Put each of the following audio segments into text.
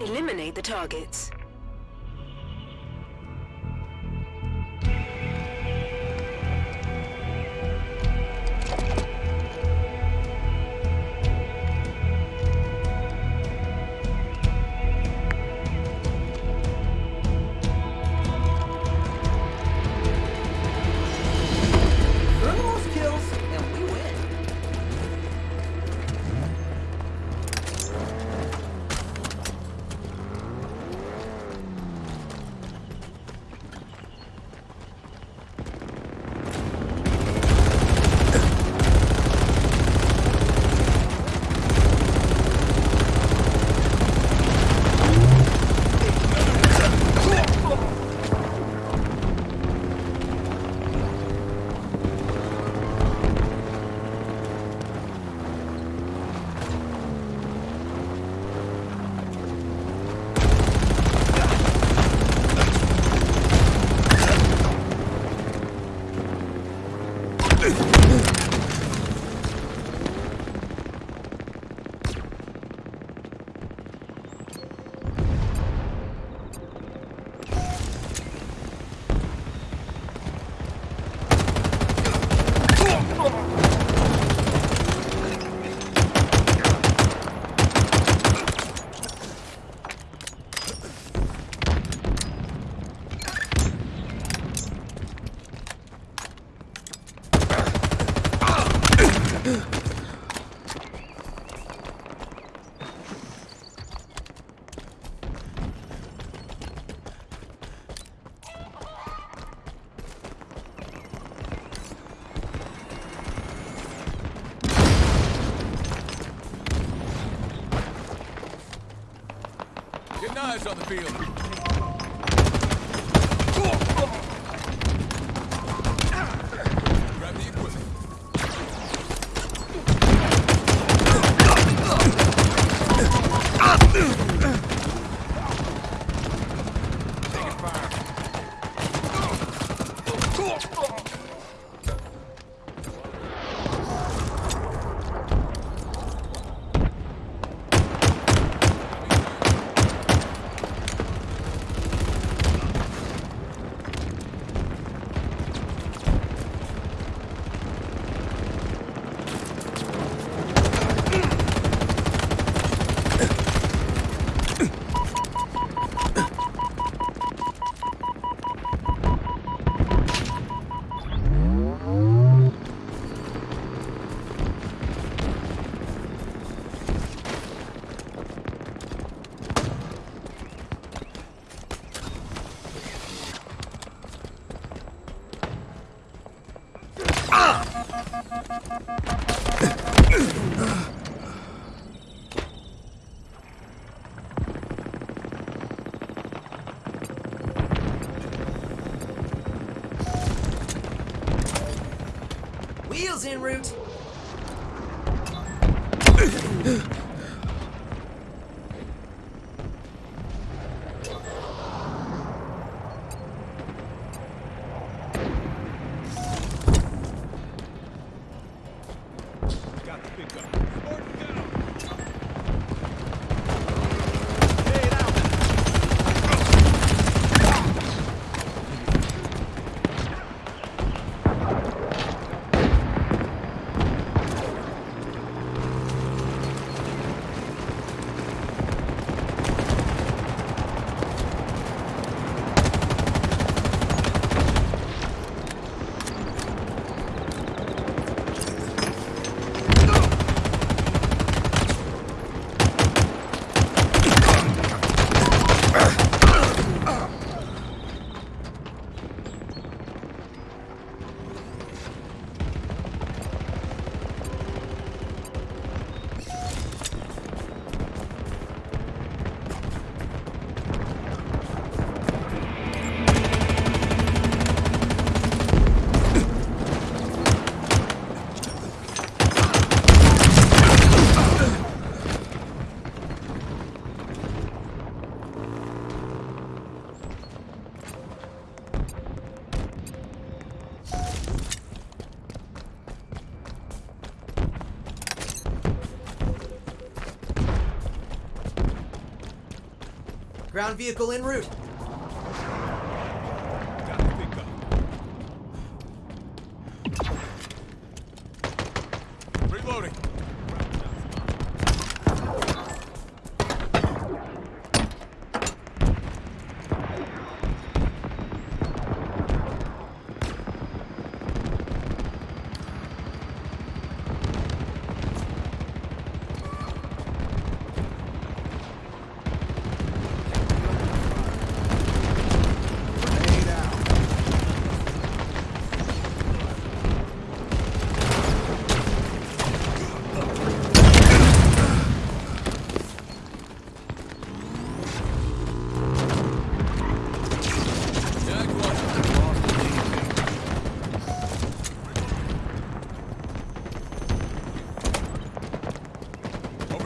Eliminate the targets. Ugh! Get knives on the field. Wheels en route. Got Ground vehicle en route.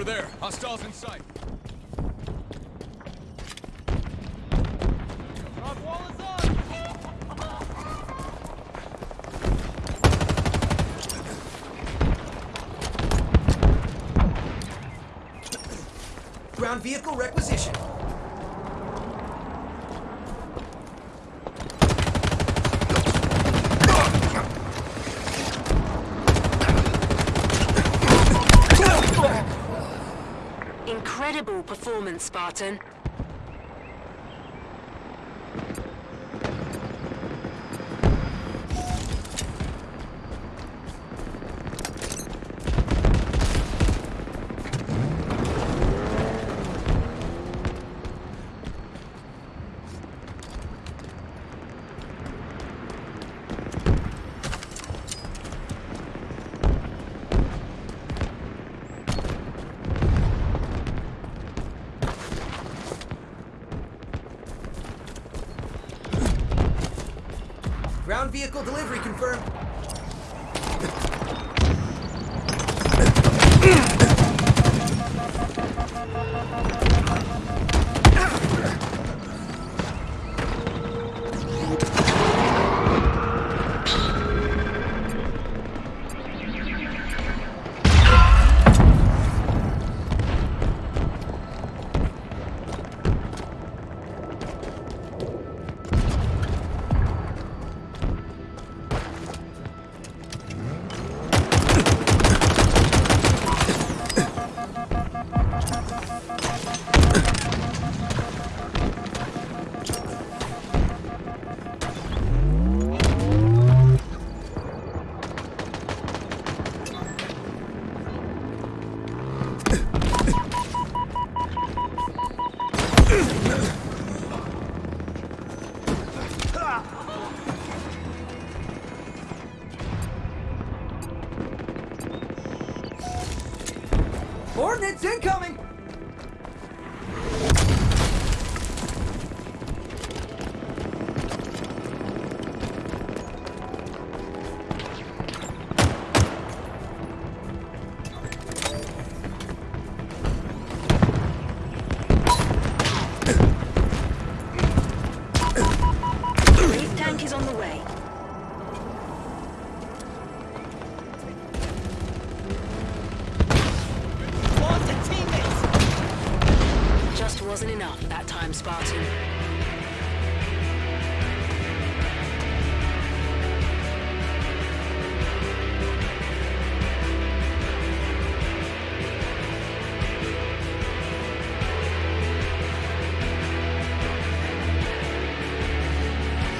Over there. Hostiles in sight. Rock wall is on. Ground vehicle requisition. Incredible performance, Spartan. Ground vehicle delivery confirmed.